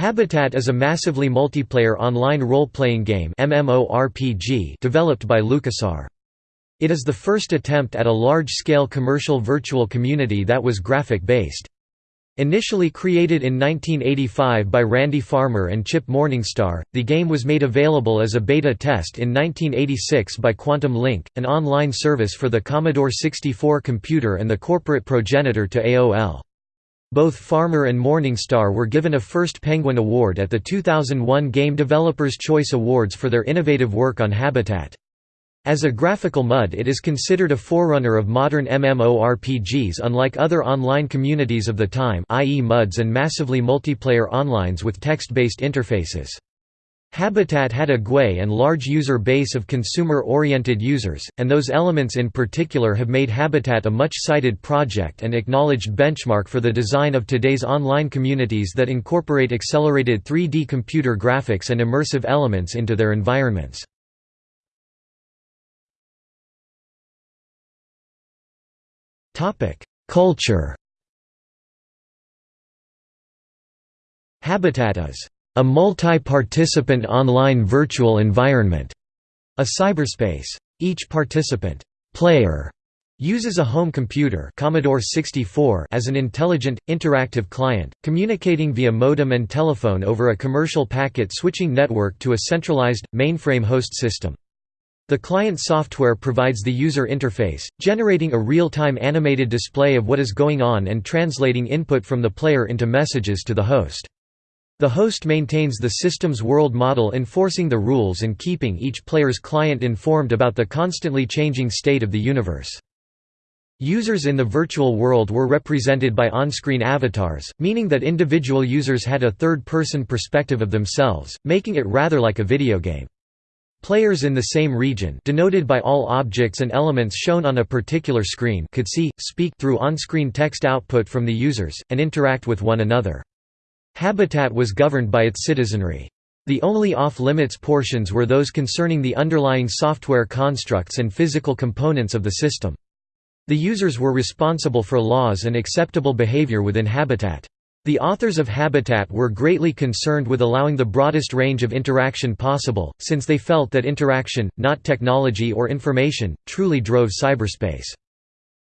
Habitat is a massively multiplayer online role-playing game MMORPG developed by LucasArts. It is the first attempt at a large-scale commercial virtual community that was graphic-based. Initially created in 1985 by Randy Farmer and Chip Morningstar, the game was made available as a beta test in 1986 by Quantum Link, an online service for the Commodore 64 computer and the corporate progenitor to AOL. Both Farmer and Morningstar were given a First Penguin Award at the 2001 Game Developers' Choice Awards for their innovative work on Habitat. As a graphical MUD it is considered a forerunner of modern MMORPGs unlike other online communities of the time i.e. MUDs and massively multiplayer onlines with text-based interfaces. Habitat had a GUI and large user base of consumer-oriented users, and those elements in particular have made Habitat a much-cited project and acknowledged benchmark for the design of today's online communities that incorporate accelerated 3D computer graphics and immersive elements into their environments. Culture Habitat is a multi-participant online virtual environment, a cyberspace. Each participant player uses a home computer Commodore 64 as an intelligent, interactive client, communicating via modem and telephone over a commercial packet switching network to a centralized, mainframe host system. The client software provides the user interface, generating a real-time animated display of what is going on and translating input from the player into messages to the host. The host maintains the system's world model enforcing the rules and keeping each player's client informed about the constantly changing state of the universe. Users in the virtual world were represented by on-screen avatars, meaning that individual users had a third-person perspective of themselves, making it rather like a video game. Players in the same region denoted by all objects and elements shown on a particular screen could see, speak through on-screen text output from the users, and interact with one another. Habitat was governed by its citizenry. The only off-limits portions were those concerning the underlying software constructs and physical components of the system. The users were responsible for laws and acceptable behavior within Habitat. The authors of Habitat were greatly concerned with allowing the broadest range of interaction possible, since they felt that interaction, not technology or information, truly drove cyberspace.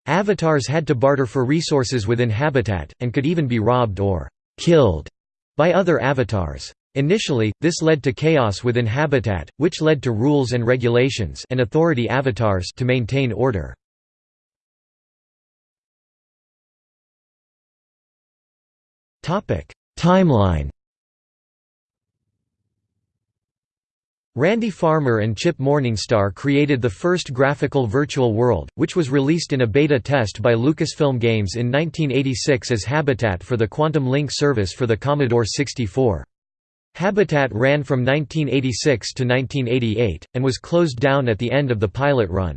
Avatars had to barter for resources within Habitat, and could even be robbed or killed by other avatars. Initially, this led to chaos within Habitat, which led to rules and regulations and authority avatars to maintain order. Timeline Randy Farmer and Chip Morningstar created the first graphical virtual world, which was released in a beta test by Lucasfilm Games in 1986 as Habitat for the Quantum Link service for the Commodore 64. Habitat ran from 1986 to 1988, and was closed down at the end of the pilot run.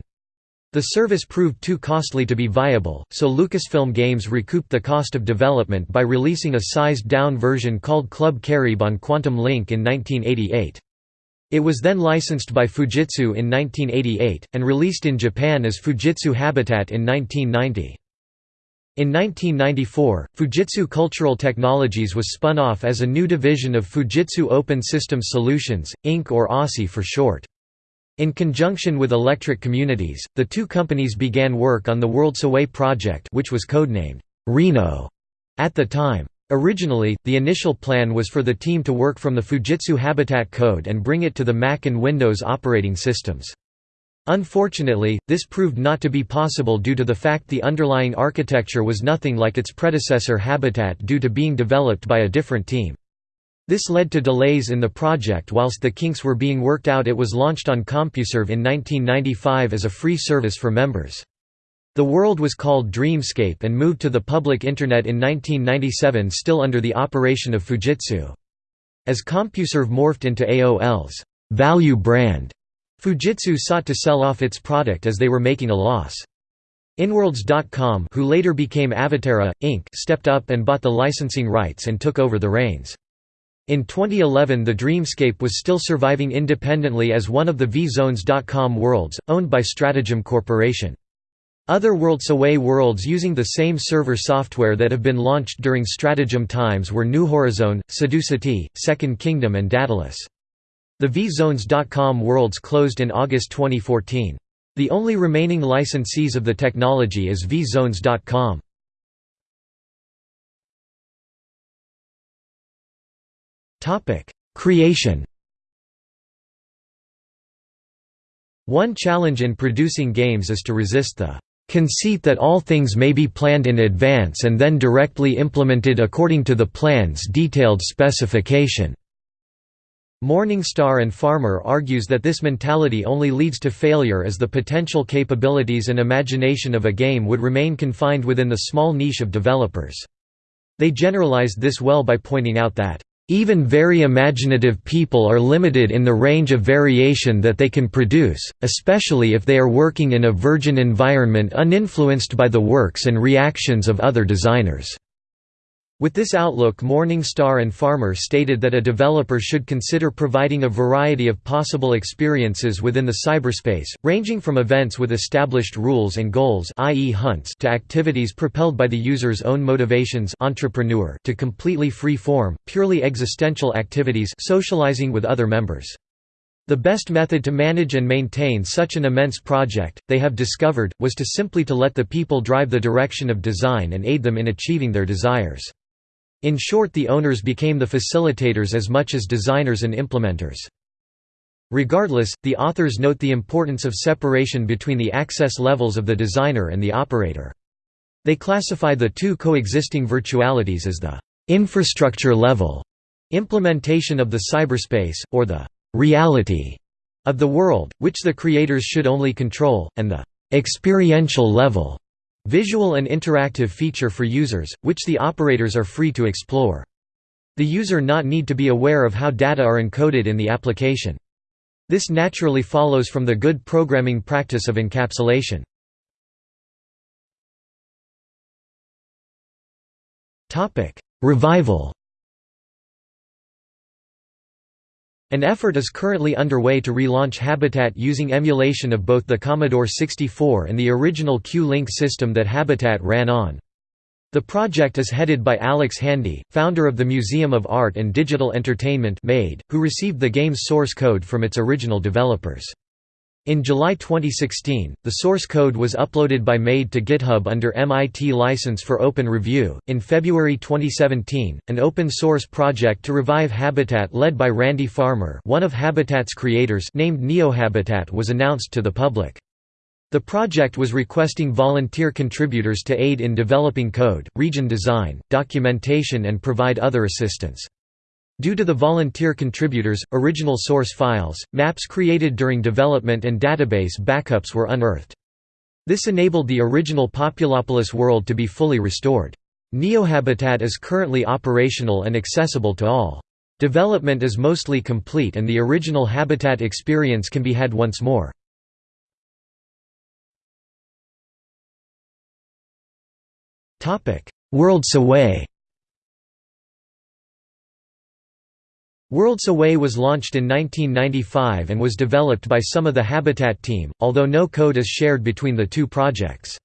The service proved too costly to be viable, so Lucasfilm Games recouped the cost of development by releasing a sized-down version called Club Carib on Quantum Link in 1988. It was then licensed by Fujitsu in 1988, and released in Japan as Fujitsu Habitat in 1990. In 1994, Fujitsu Cultural Technologies was spun off as a new division of Fujitsu Open Systems Solutions, Inc. or OSI for short. In conjunction with Electric Communities, the two companies began work on the Worlds Away project which was codenamed Reno at the time. Originally, the initial plan was for the team to work from the Fujitsu Habitat code and bring it to the Mac and Windows operating systems. Unfortunately, this proved not to be possible due to the fact the underlying architecture was nothing like its predecessor Habitat due to being developed by a different team. This led to delays in the project whilst the kinks were being worked out it was launched on CompuServe in 1995 as a free service for members. The world was called Dreamscape and moved to the public Internet in 1997 still under the operation of Fujitsu. As CompuServe morphed into AOL's value brand, Fujitsu sought to sell off its product as they were making a loss. Inworlds.com who later became Avaterra, Inc. stepped up and bought the licensing rights and took over the reins. In 2011 the Dreamscape was still surviving independently as one of the VZones.com worlds, owned by Stratagem Corporation. Other WorldsAway worlds using the same server software that have been launched during stratagem times were New Horizon, Seducity, Second Kingdom and Daedalus. The VZones.com worlds closed in August 2014. The only remaining licensees of the technology is VZones.com. Creation One challenge in producing games is to resist the conceit that all things may be planned in advance and then directly implemented according to the plan's detailed specification." Morningstar and Farmer argues that this mentality only leads to failure as the potential capabilities and imagination of a game would remain confined within the small niche of developers. They generalized this well by pointing out that even very imaginative people are limited in the range of variation that they can produce, especially if they are working in a virgin environment uninfluenced by the works and reactions of other designers. With this outlook Morningstar and Farmer stated that a developer should consider providing a variety of possible experiences within the cyberspace, ranging from events with established rules and goals i.e. hunts to activities propelled by the user's own motivations entrepreneur to completely free-form, purely existential activities socializing with other members. The best method to manage and maintain such an immense project, they have discovered, was to simply to let the people drive the direction of design and aid them in achieving their desires. In short the owners became the facilitators as much as designers and implementers. Regardless, the authors note the importance of separation between the access levels of the designer and the operator. They classify the two coexisting virtualities as the infrastructure level implementation of the cyberspace, or the reality of the world, which the creators should only control, and the experiential level Visual and interactive feature for users, which the operators are free to explore. The user not need to be aware of how data are encoded in the application. This naturally follows from the good programming practice of encapsulation. Revival An effort is currently underway to relaunch Habitat using emulation of both the Commodore 64 and the original Q-Link system that Habitat ran on. The project is headed by Alex Handy, founder of the Museum of Art and Digital Entertainment who received the game's source code from its original developers. In July 2016, the source code was uploaded by MADE to GitHub under MIT license for open review. In February 2017, an open source project to revive Habitat led by Randy Farmer, one of Habitat's creators, named NeoHabitat was announced to the public. The project was requesting volunteer contributors to aid in developing code, region design, documentation and provide other assistance. Due to the volunteer contributors, original source files, maps created during development and database backups were unearthed. This enabled the original Populopolis world to be fully restored. NeoHabitat is currently operational and accessible to all. Development is mostly complete and the original Habitat experience can be had once more. WorldsAway WorldsAway was launched in 1995 and was developed by some of the Habitat team, although no code is shared between the two projects.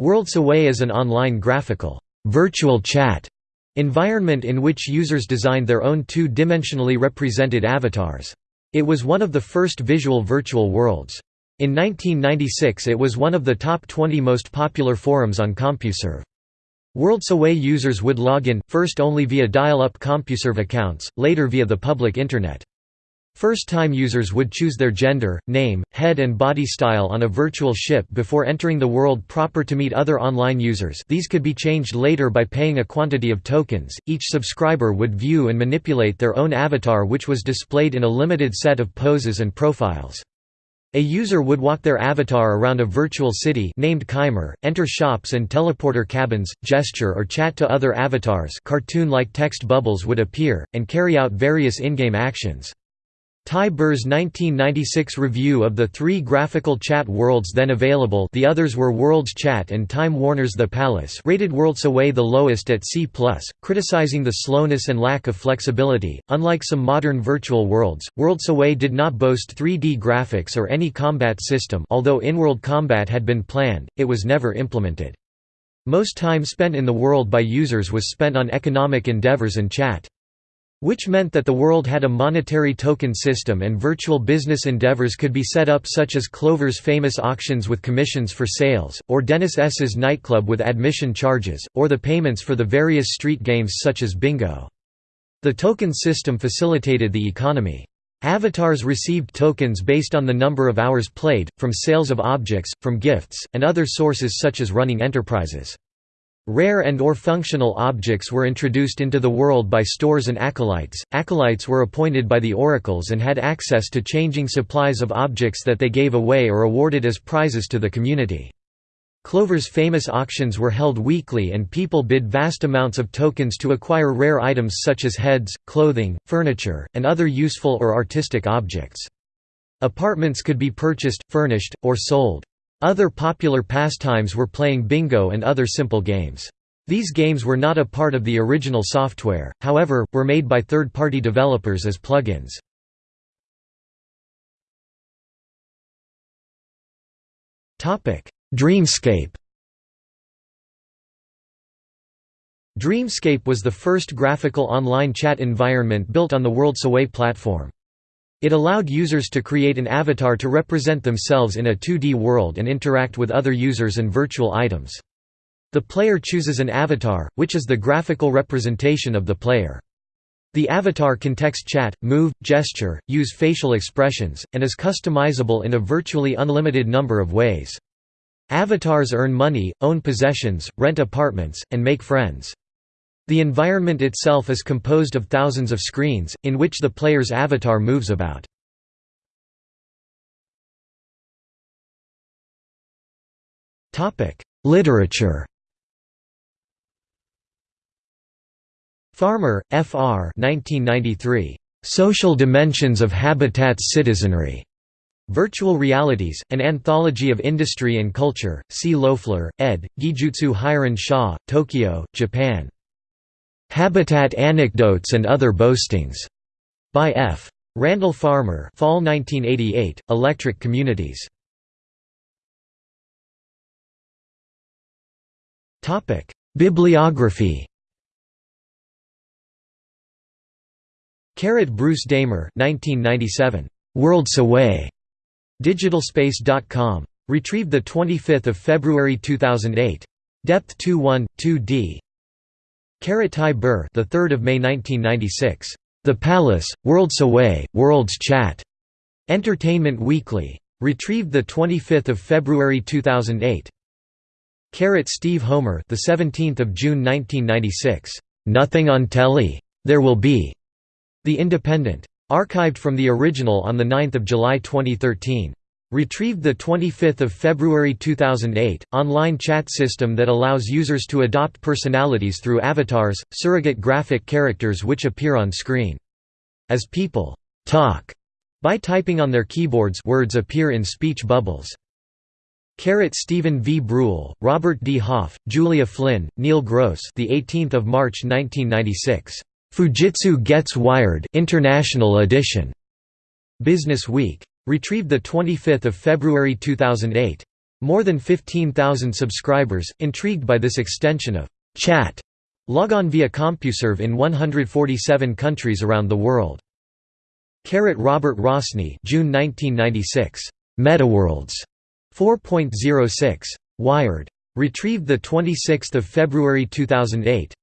WorldsAway is an online graphical virtual chat environment in which users designed their own two-dimensionally represented avatars. It was one of the first visual virtual worlds. In 1996 it was one of the top 20 most popular forums on CompuServe. WorldsAway users would log in, first only via dial-up CompuServe accounts, later via the public Internet. First-time users would choose their gender, name, head and body style on a virtual ship before entering the world proper to meet other online users these could be changed later by paying a quantity of tokens, each subscriber would view and manipulate their own avatar which was displayed in a limited set of poses and profiles. A user would walk their avatar around a virtual city named Kymer, enter shops and teleporter cabins, gesture or chat to other avatars cartoon-like text bubbles would appear, and carry out various in-game actions. Ty Burr's 1996 review of the three graphical chat worlds then available the others were Worlds Chat and Time Warner's The Palace rated Worlds Away the lowest at C+, criticizing the slowness and lack of flexibility. Unlike some modern virtual worlds, Worlds Away did not boast 3D graphics or any combat system although in-world combat had been planned, it was never implemented. Most time spent in the world by users was spent on economic endeavors and chat. Which meant that the world had a monetary token system and virtual business endeavors could be set up such as Clover's famous auctions with commissions for sales, or Dennis S.'s nightclub with admission charges, or the payments for the various street games such as bingo. The token system facilitated the economy. Avatars received tokens based on the number of hours played, from sales of objects, from gifts, and other sources such as running enterprises. Rare and or functional objects were introduced into the world by stores and acolytes. Acolytes were appointed by the oracles and had access to changing supplies of objects that they gave away or awarded as prizes to the community. Clover's famous auctions were held weekly and people bid vast amounts of tokens to acquire rare items such as heads, clothing, furniture, and other useful or artistic objects. Apartments could be purchased, furnished, or sold. Other popular pastimes were playing bingo and other simple games. These games were not a part of the original software, however, were made by third-party developers as plugins. Dreamscape Dreamscape was the first graphical online chat environment built on the Worlds Away platform. It allowed users to create an avatar to represent themselves in a 2D world and interact with other users and virtual items. The player chooses an avatar, which is the graphical representation of the player. The avatar can text chat, move, gesture, use facial expressions, and is customizable in a virtually unlimited number of ways. Avatars earn money, own possessions, rent apartments, and make friends. The environment itself is composed of thousands of screens, in which the player's avatar moves about. Literature Farmer, F.R. 1993. Social Dimensions of Habitat's Citizenry. Virtual Realities, An Anthology of Industry and Culture, C. Loeffler, ed., Gijutsu Hyoron Sha, Tokyo, Japan. Habitat Anecdotes and Other Boastings, by F. Randall Farmer Fall 1988, Electric Communities. Bibliography Carrot Bruce Damer 1997. Worlds Away. Digitalspace.com. Retrieved 25 February 2008. Depth 21, 2D. Ty Burr, the 3rd of May 1996. The Palace, Worlds Away, Worlds Chat. Entertainment Weekly. Retrieved the 25th of February 2008. Carrot Steve Homer, the 17th of June 1996. Nothing on telly. There will be. The Independent. Archived from the original on the 9th of July 2013. Retrieved 25 February 2008, online chat system that allows users to adopt personalities through avatars, surrogate graphic characters which appear on screen. As people talk by typing on their keyboards words appear in speech bubbles. Carrot Stephen V. Brule, Robert D. Hoff, Julia Flynn, Neil Gross the 18th of March 1996. Fujitsu Gets Wired International Edition. Business Week. Retrieved 25 February 2008. More than 15,000 subscribers, intrigued by this extension of chat. Log on via CompuServe in 147 countries around the world. Carrot Robert Rossney June 1996. MetaWorlds 4.06. Wired. Retrieved 26 February 2008.